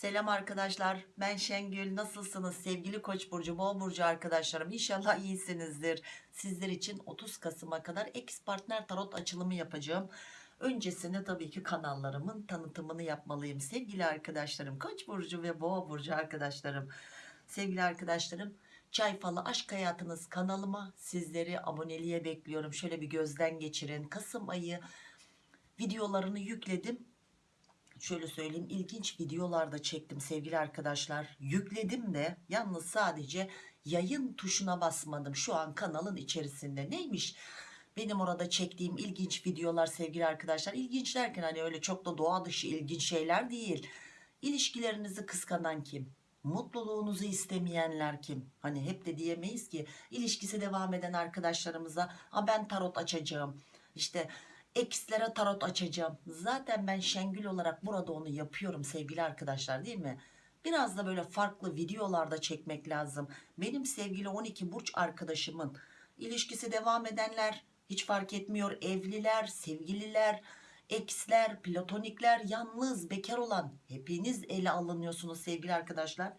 Selam arkadaşlar. Ben Şengül. Nasılsınız? Sevgili koç burcu boğa burcu arkadaşlarım. İnşallah iyisinizdir. Sizler için 30 Kasım'a kadar ex partner tarot açılımı yapacağım. Öncesinde tabii ki kanallarımın tanıtımını yapmalıyım. Sevgili arkadaşlarım koç burcu ve boğa burcu arkadaşlarım. Sevgili arkadaşlarım Çay Falı Aşk Hayatınız kanalıma sizleri aboneliğe bekliyorum. Şöyle bir gözden geçirin. Kasım ayı videolarını yükledim şöyle söyleyeyim ilginç videolarda çektim sevgili arkadaşlar. Yükledim de yalnız sadece yayın tuşuna basmadım şu an kanalın içerisinde. Neymiş benim orada çektiğim ilginç videolar sevgili arkadaşlar? İlginç derken hani öyle çok da doğa dışı ilginç şeyler değil. İlişkilerinizi kıskanan kim? Mutluluğunuzu istemeyenler kim? Hani hep de diyemeyiz ki ilişkisi devam eden arkadaşlarımıza "Aa, ben tarot açacağım. İşte ekslere tarot açacağım. Zaten ben Şengül olarak burada onu yapıyorum sevgili arkadaşlar değil mi? Biraz da böyle farklı videolarda çekmek lazım. Benim sevgili 12 burç arkadaşımın ilişkisi devam edenler hiç fark etmiyor. Evliler, sevgililer, eksler, platonikler, yalnız, bekar olan hepiniz ele alınıyorsunuz sevgili arkadaşlar.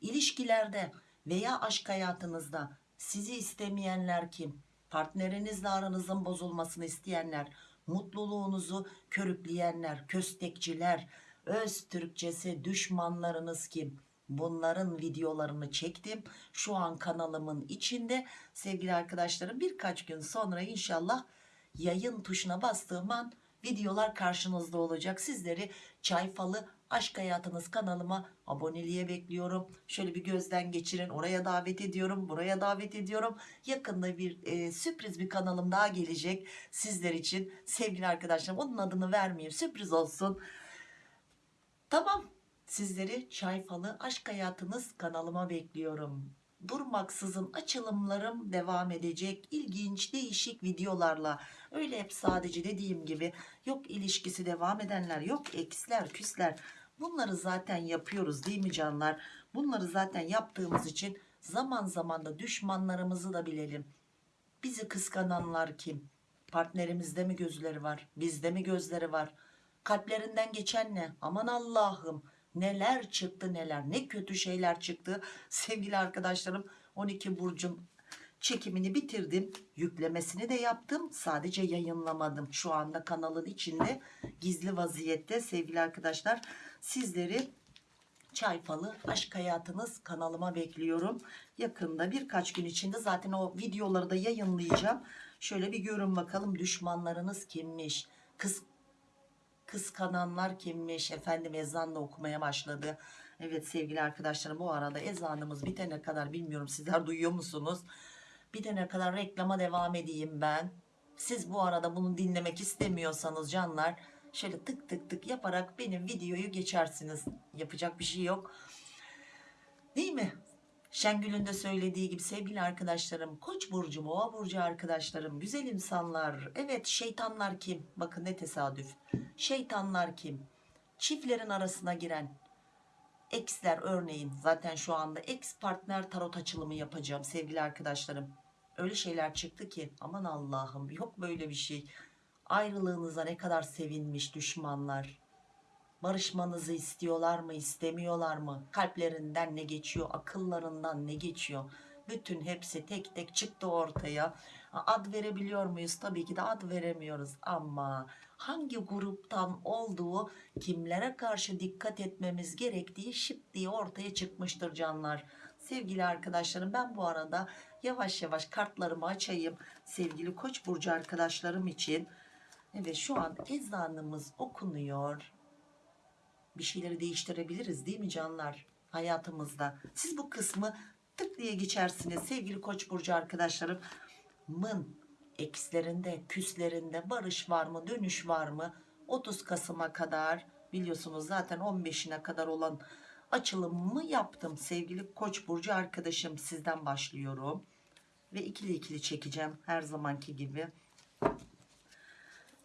İlişkilerde veya aşk hayatınızda sizi istemeyenler kim? Partnerinizle aranızın bozulmasını isteyenler, mutluluğunuzu körükleyenler, köstekçiler, öz Türkçesi düşmanlarınız kim? Bunların videolarını çektim. Şu an kanalımın içinde sevgili arkadaşlarım birkaç gün sonra inşallah yayın tuşuna bastığım an videolar karşınızda olacak. Sizleri Çay Falı Aşk Hayatınız kanalıma aboneliğe bekliyorum. Şöyle bir gözden geçirin. Oraya davet ediyorum. Buraya davet ediyorum. Yakında bir e, sürpriz bir kanalım daha gelecek sizler için. Sevgili arkadaşlarım onun adını vermeyeyim. Sürpriz olsun. Tamam. Sizleri Çay Falı Aşk Hayatınız kanalıma bekliyorum. Durmaksızın açılımlarım devam edecek. İlginç, değişik videolarla. Öyle hep sadece dediğim gibi yok ilişkisi devam edenler, yok eksler, küsler. Bunları zaten yapıyoruz değil mi canlar? Bunları zaten yaptığımız için zaman zaman da düşmanlarımızı da bilelim. Bizi kıskananlar kim? Partnerimizde mi gözleri var? Bizde mi gözleri var? Kalplerinden geçen ne? Aman Allah'ım neler çıktı neler ne kötü şeyler çıktı sevgili arkadaşlarım 12 burcum çekimini bitirdim yüklemesini de yaptım sadece yayınlamadım şu anda kanalın içinde gizli vaziyette sevgili arkadaşlar sizleri Çay Aşk Hayatınız kanalıma bekliyorum. Yakında birkaç gün içinde zaten o videoları da yayınlayacağım. Şöyle bir görün bakalım düşmanlarınız kimmiş? Kız kıskananlar kimmiş? Efendim ezanla okumaya başladı. Evet sevgili arkadaşlarım bu arada ezanımız bitene kadar bilmiyorum sizler duyuyor musunuz? Bitene kadar reklama devam edeyim ben. Siz bu arada bunu dinlemek istemiyorsanız canlar şöyle tık tık tık yaparak benim videoyu geçersiniz. Yapacak bir şey yok. Değil mi? Şengül'ün de söylediği gibi sevgili arkadaşlarım, Koç burcu, Boğa burcu arkadaşlarım, güzel insanlar. Evet, şeytanlar kim? Bakın ne tesadüf. Şeytanlar kim? Çiftlerin arasına giren eksler örneğin zaten şu anda ex partner tarot açılımı yapacağım sevgili arkadaşlarım. Öyle şeyler çıktı ki aman Allah'ım yok böyle bir şey. Ayrılığınıza ne kadar sevinmiş düşmanlar. Barışmanızı istiyorlar mı istemiyorlar mı? Kalplerinden ne geçiyor akıllarından ne geçiyor? Bütün hepsi tek tek çıktı ortaya. Ad verebiliyor muyuz? Tabii ki de ad veremiyoruz ama hangi gruptan olduğu kimlere karşı dikkat etmemiz gerektiği şıp diye ortaya çıkmıştır canlar. Sevgili arkadaşlarım ben bu arada yavaş yavaş kartlarımı açayım sevgili koç burcu arkadaşlarım için. Evet şu an ezanımız okunuyor. Bir şeyleri değiştirebiliriz değil mi canlar hayatımızda. Siz bu kısmı tık diye geçersiniz sevgili koç burcu arkadaşlarım. Mın ekslerinde küslerinde barış var mı dönüş var mı 30 Kasım'a kadar biliyorsunuz zaten 15'ine kadar olan açılımımı yaptım sevgili koç burcu arkadaşım sizden başlıyorum ve ikili ikili çekeceğim her zamanki gibi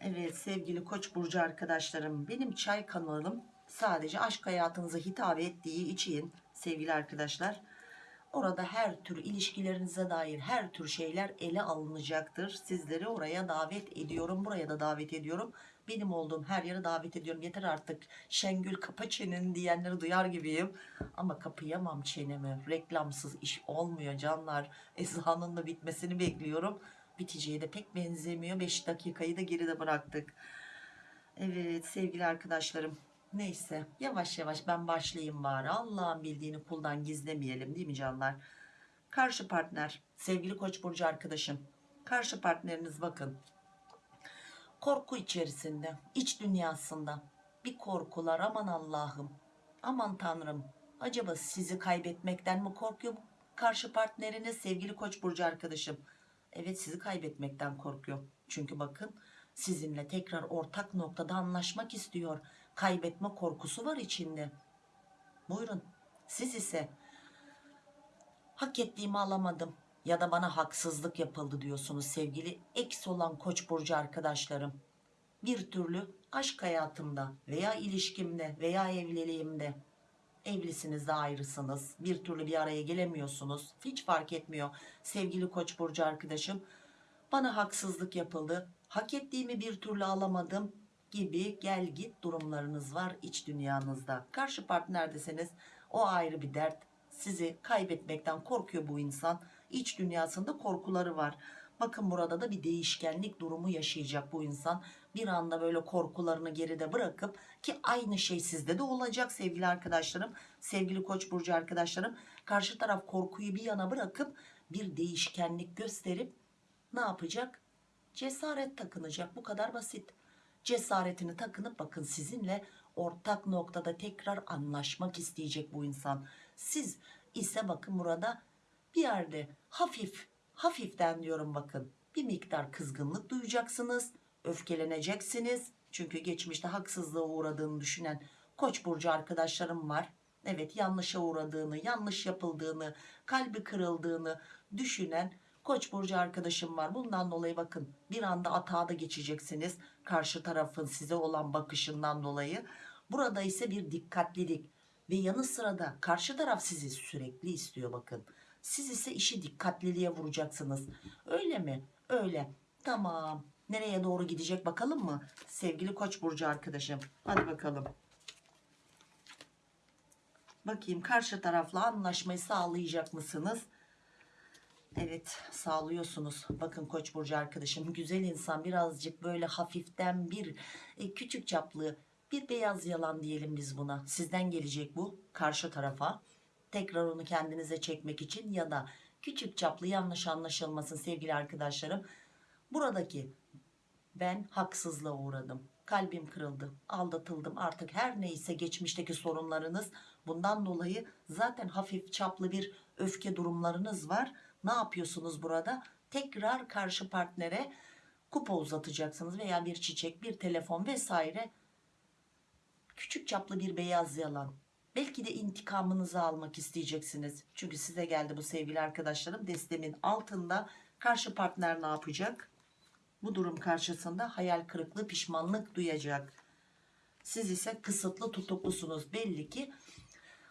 evet sevgili koç burcu arkadaşlarım benim çay kanalım sadece aşk hayatınıza hitap ettiği için sevgili arkadaşlar Orada her tür ilişkilerinize dair her tür şeyler ele alınacaktır. Sizleri oraya davet ediyorum. Buraya da davet ediyorum. Benim olduğum her yere davet ediyorum. Yeter artık Şengül kapa çeneni diyenleri duyar gibiyim. Ama kapayamam çenemi. Reklamsız iş olmuyor canlar. Ezanın da bitmesini bekliyorum. Biteceği de pek benzemiyor. 5 dakikayı da geride bıraktık. Evet sevgili arkadaşlarım. Neyse yavaş yavaş ben başlayayım bari. Allah'ın bildiğini kuldan gizlemeyelim değil mi canlar? Karşı partner sevgili koç burcu arkadaşım. Karşı partneriniz bakın korku içerisinde iç dünyasında. Bir korkular aman Allah'ım aman Tanrım. Acaba sizi kaybetmekten mi korkuyor karşı partneriniz sevgili koç burcu arkadaşım? Evet sizi kaybetmekten korkuyor. Çünkü bakın sizinle tekrar ortak noktada anlaşmak istiyor. Kaybetme korkusu var içinde. Buyurun siz ise hak ettiğimi alamadım ya da bana haksızlık yapıldı diyorsunuz sevgili eks olan koç burcu arkadaşlarım. Bir türlü aşk hayatımda veya ilişkimde veya evliliğimde evlisiniz de ayrısınız. Bir türlü bir araya gelemiyorsunuz. Hiç fark etmiyor sevgili koç burcu arkadaşım. Bana haksızlık yapıldı. Hak ettiğimi bir türlü alamadım gibi gel git durumlarınız var iç dünyanızda. Karşı partnerdeseniz o ayrı bir dert. Sizi kaybetmekten korkuyor bu insan iç dünyasında korkuları var. Bakın burada da bir değişkenlik durumu yaşayacak bu insan. Bir anda böyle korkularını geride bırakıp ki aynı şey sizde de olacak sevgili arkadaşlarım. Sevgili koç burcu arkadaşlarım karşı taraf korkuyu bir yana bırakıp bir değişkenlik gösterip ne yapacak? Cesaret takınacak. Bu kadar basit. Cesaretini takınıp bakın sizinle ortak noktada tekrar anlaşmak isteyecek bu insan. Siz ise bakın burada bir yerde hafif hafiften diyorum bakın. Bir miktar kızgınlık duyacaksınız öfkeleneceksiniz. Çünkü geçmişte haksızlığa uğradığını düşünen koç burcu arkadaşlarım var. Evet yanlışa uğradığını yanlış yapıldığını kalbi kırıldığını düşünen koç burcu arkadaşım var. Bundan dolayı bakın bir anda atağa da geçeceksiniz. Karşı tarafın size olan bakışından dolayı. Burada ise bir dikkatlilik ve yanı sıra da karşı taraf sizi sürekli istiyor bakın siz ise işi dikkatliliğe vuracaksınız. Öyle mi? Öyle. Tamam. Nereye doğru gidecek bakalım mı? Sevgili koç burcu arkadaşım. Hadi bakalım. Bakayım karşı tarafla anlaşmayı sağlayacak mısınız? Evet sağlıyorsunuz. Bakın Koç burcu arkadaşım güzel insan birazcık böyle hafiften bir e, küçük çaplı bir beyaz yalan diyelim biz buna. Sizden gelecek bu karşı tarafa. Tekrar onu kendinize çekmek için ya da küçük çaplı yanlış anlaşılmasın sevgili arkadaşlarım. Buradaki ben haksızlığa uğradım. Kalbim kırıldı, aldatıldım. Artık her neyse geçmişteki sorunlarınız bundan dolayı zaten hafif çaplı bir öfke durumlarınız var ne yapıyorsunuz burada? Tekrar karşı partnere kupa uzatacaksınız veya bir çiçek, bir telefon vesaire. Küçük çaplı bir beyaz yalan. Belki de intikamınızı almak isteyeceksiniz. Çünkü size geldi bu sevgili arkadaşlarım. Destemin altında karşı partner ne yapacak? Bu durum karşısında hayal kırıklığı, pişmanlık duyacak. Siz ise kısıtlı tutuklusunuz. Belli ki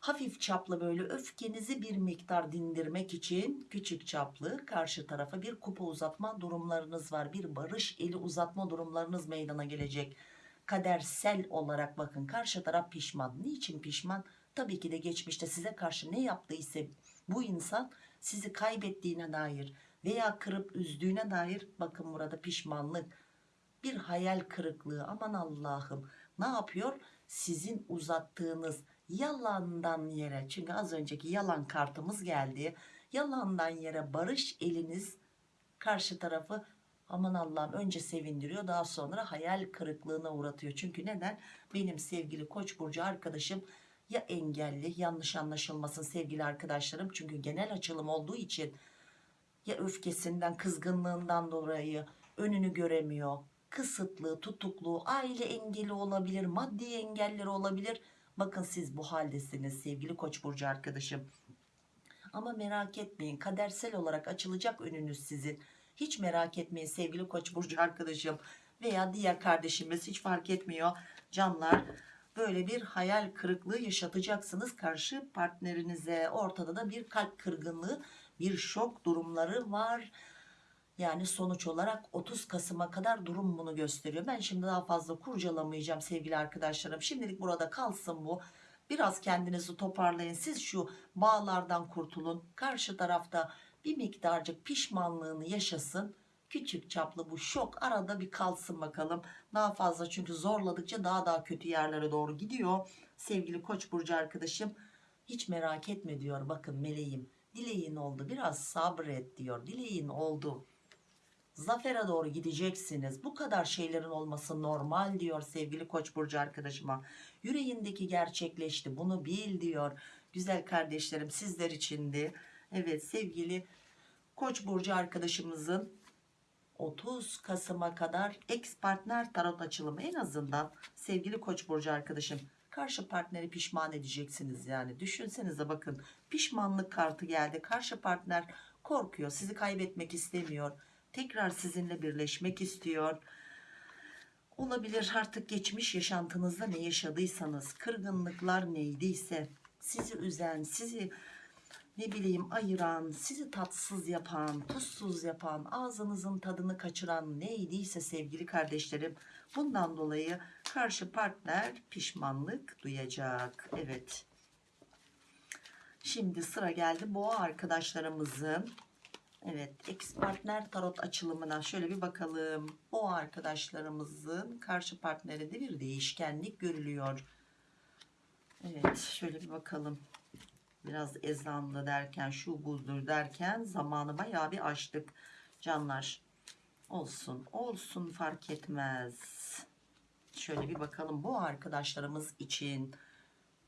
hafif çaplı böyle öfkenizi bir miktar dindirmek için küçük çaplı karşı tarafa bir kupa uzatma durumlarınız var. Bir barış eli uzatma durumlarınız meydana gelecek. Kadersel olarak bakın karşı taraf pişman. Niçin pişman? Tabii ki de geçmişte size karşı ne yaptıysa bu insan sizi kaybettiğine dair veya kırıp üzdüğüne dair bakın burada pişmanlık bir hayal kırıklığı aman Allah'ım ne yapıyor sizin uzattığınız yalandan yere çünkü az önceki yalan kartımız geldi yalandan yere barış eliniz karşı tarafı aman Allah'ım önce sevindiriyor daha sonra hayal kırıklığına uğratıyor. Çünkü neden? Benim sevgili koç burcu arkadaşım ya engelli yanlış anlaşılmasın sevgili arkadaşlarım. Çünkü genel açılım olduğu için ya öfkesinden kızgınlığından dolayı önünü göremiyor. Kısıtlı tutuklu aile engeli olabilir maddi engelleri olabilir. Bakın siz bu haldesiniz sevgili koç burcu arkadaşım. Ama merak etmeyin kadersel olarak açılacak önünüz sizin hiç merak etmeyin sevgili koç burcu arkadaşım veya diğer kardeşimiz hiç fark etmiyor canlar böyle bir hayal kırıklığı yaşatacaksınız karşı partnerinize ortada da bir kalp kırgınlığı bir şok durumları var Yani sonuç olarak 30 Kasım'a kadar durum bunu gösteriyor. Ben şimdi daha fazla kurcalamayacağım sevgili arkadaşlarım. Şimdilik burada kalsın bu. Biraz kendinizi toparlayın. Siz şu bağlardan kurtulun. Karşı tarafta bir miktarcık pişmanlığını yaşasın. Küçük çaplı bu şok arada bir kalsın bakalım. Daha fazla çünkü zorladıkça daha daha kötü yerlere doğru gidiyor. Sevgili Koç burcu arkadaşım hiç merak etme diyor. Bakın meleğim dileğin oldu biraz sabret diyor. Dileğin oldu. Zafere doğru gideceksiniz. Bu kadar şeylerin olması normal diyor sevgili Koç burcu arkadaşıma. Yüreğindeki gerçekleşti. Bunu bil diyor. Güzel kardeşlerim sizler içindi. Evet sevgili Koç burcu arkadaşımızın 30 Kasım'a kadar ex partner tarot açılımı. En azından sevgili Koç burcu arkadaşım karşı partneri pişman edeceksiniz yani. Düşünsenize bakın pişmanlık kartı geldi. Karşı partner korkuyor sizi kaybetmek istemiyor. Tekrar sizinle birleşmek istiyor. Olabilir artık geçmiş yaşantınızda ne yaşadıysanız kırgınlıklar neydiyse sizi üzen sizi ne bileyim ayıran sizi tatsız yapan tuzsuz yapan ağzınızın tadını kaçıran neydiyse sevgili kardeşlerim bundan dolayı karşı partner pişmanlık duyacak evet şimdi sıra geldi boğa arkadaşlarımızın Evet, ex partner tarot açılımına şöyle bir bakalım. O arkadaşlarımızın karşı partnerinde bir değişkenlik görülüyor. Evet, şöyle bir bakalım. Biraz ezanlı derken, şu budur derken zamanı bayağı bir açtık canlar. Olsun, olsun fark etmez. Şöyle bir bakalım bu arkadaşlarımız için.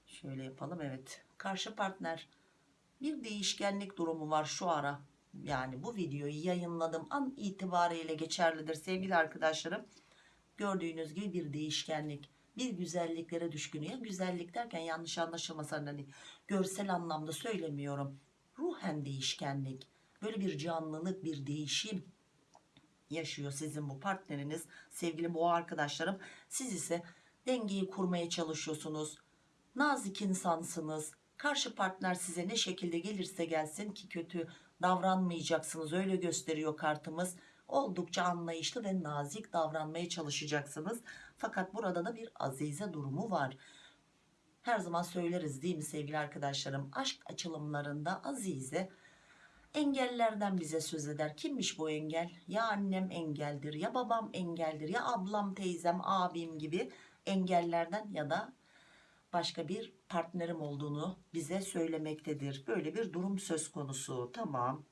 Şöyle yapalım evet. Karşı partner bir değişkenlik durumu var şu ara yani bu videoyu yayınladığım an itibariyle geçerlidir sevgili arkadaşlarım. Gördüğünüz gibi bir değişkenlik, bir güzelliklere düşkün. Ya güzellik derken yanlış anlaşılmasın hani görsel anlamda söylemiyorum. Ruhen değişkenlik, böyle bir canlılık, bir değişim yaşıyor sizin bu partneriniz sevgili boğa arkadaşlarım. Siz ise dengeyi kurmaya çalışıyorsunuz. Nazik insansınız. Karşı partner size ne şekilde gelirse gelsin ki kötü davranmayacaksınız öyle gösteriyor kartımız oldukça anlayışlı ve nazik davranmaya çalışacaksınız fakat burada da bir azize durumu var her zaman söyleriz değil mi sevgili arkadaşlarım aşk açılımlarında azize engellerden bize söz eder kimmiş bu engel ya annem engeldir ya babam engeldir ya ablam teyzem abim gibi engellerden ya da başka bir partnerim olduğunu bize söylemektedir. Böyle bir durum söz konusu. Tamam.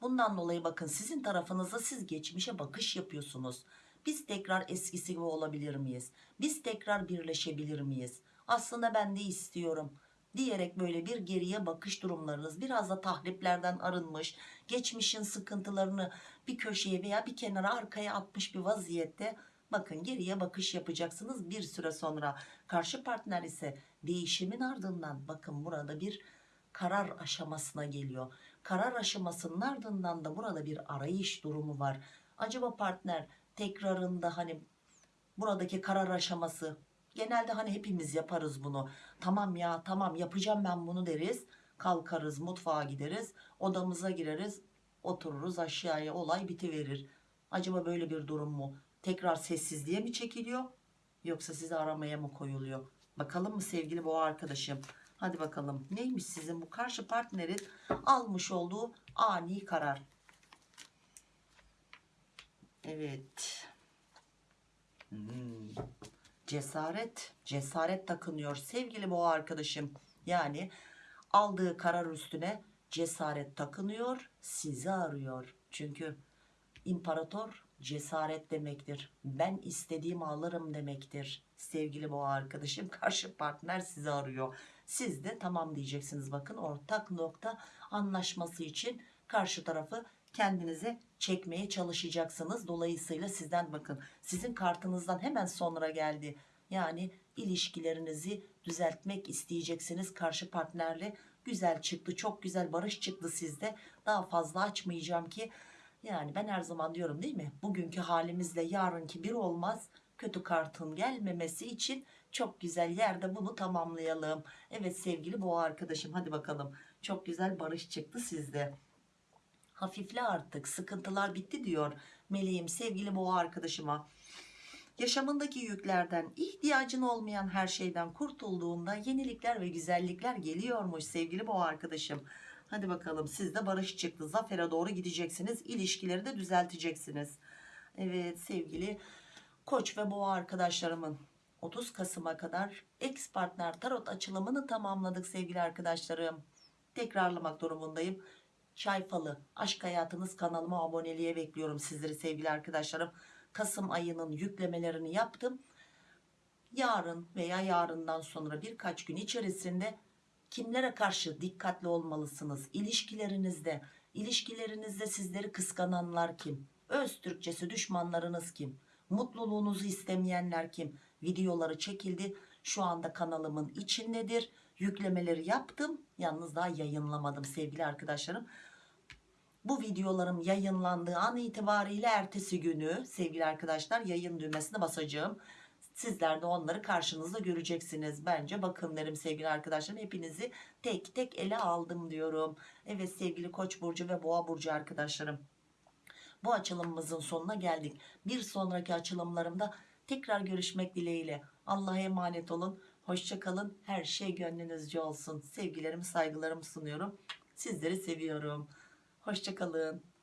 Bundan dolayı bakın sizin tarafınızda siz geçmişe bakış yapıyorsunuz. Biz tekrar eskisi gibi olabilir miyiz? Biz tekrar birleşebilir miyiz? Aslında ben de istiyorum diyerek böyle bir geriye bakış durumlarınız biraz da tahriplerden arınmış geçmişin sıkıntılarını bir köşeye veya bir kenara arkaya atmış bir vaziyette bakın geriye bakış yapacaksınız bir süre sonra karşı partner ise değişimin ardından bakın burada bir karar aşamasına geliyor. Karar aşamasının ardından da burada bir arayış durumu var. Acaba partner tekrarında hani buradaki karar aşaması genelde hani hepimiz yaparız bunu. Tamam ya tamam yapacağım ben bunu deriz. Kalkarız mutfağa gideriz odamıza gireriz otururuz aşağıya olay bitiverir. Acaba böyle bir durum mu? Tekrar sessizliğe mi çekiliyor yoksa sizi aramaya mı koyuluyor? Bakalım mı sevgili boğa arkadaşım hadi bakalım neymiş sizin bu karşı partnerin almış olduğu ani karar evet hmm. cesaret cesaret takınıyor sevgili boğa arkadaşım yani aldığı karar üstüne cesaret takınıyor sizi arıyor çünkü imparator cesaret demektir. Ben istediğimi alırım demektir. Sevgili boğa arkadaşım karşı partner sizi arıyor. Siz de tamam diyeceksiniz. Bakın ortak nokta anlaşması için karşı tarafı kendinize çekmeye çalışacaksınız. Dolayısıyla sizden bakın sizin kartınızdan hemen sonra geldi. Yani ilişkilerinizi düzeltmek isteyeceksiniz karşı partnerle. Güzel çıktı çok güzel barış çıktı sizde. Daha fazla açmayacağım ki yani ben her zaman diyorum değil mi? Bugünkü halimizle yarınki bir olmaz. Kötü kartın gelmemesi için çok güzel yerde bunu tamamlayalım. Evet sevgili boğa arkadaşım hadi bakalım. Çok güzel barış çıktı sizde. hafifle artık sıkıntılar bitti diyor meleğim sevgili boğa arkadaşıma yaşamındaki yüklerden ihtiyacın olmayan her şeyden kurtulduğunda yenilikler ve güzellikler geliyormuş sevgili boğa arkadaşım hadi bakalım siz de barış çıktı zafere doğru gideceksiniz ilişkileri de düzelteceksiniz evet sevgili koç ve boğa arkadaşlarımın 30 Kasım'a kadar ex partner tarot açılımını tamamladık sevgili arkadaşlarım tekrarlamak durumundayım Çay Falı Aşk Hayatınız kanalıma aboneliğe bekliyorum sizleri sevgili arkadaşlarım. Kasım ayının yüklemelerini yaptım. Yarın veya yarından sonra birkaç gün içerisinde kimlere karşı dikkatli olmalısınız? İlişkilerinizde, ilişkilerinizde sizleri kıskananlar kim? Öz Türkçesi düşmanlarınız kim? Mutluluğunuzu istemeyenler kim? Videoları çekildi. Şu anda kanalımın içindedir. Yüklemeleri yaptım. Yalnız daha yayınlamadım sevgili arkadaşlarım. Bu videolarım yayınlandığı an itibariyle ertesi günü sevgili arkadaşlar yayın düğmesine basacağım. Sizler de onları karşınızda göreceksiniz. Bence bakın derim sevgili arkadaşlarım. Hepinizi tek tek ele aldım diyorum. Evet sevgili Koç burcu ve Boğa burcu arkadaşlarım. Bu açılımımızın sonuna geldik. Bir sonraki açılımlarımda tekrar görüşmek dileğiyle. Allah'a emanet olun. Hoşçakalın. Her şey gönlünüzce olsun. Sevgilerimi saygılarımı sunuyorum. Sizleri seviyorum. Hoşçakalın.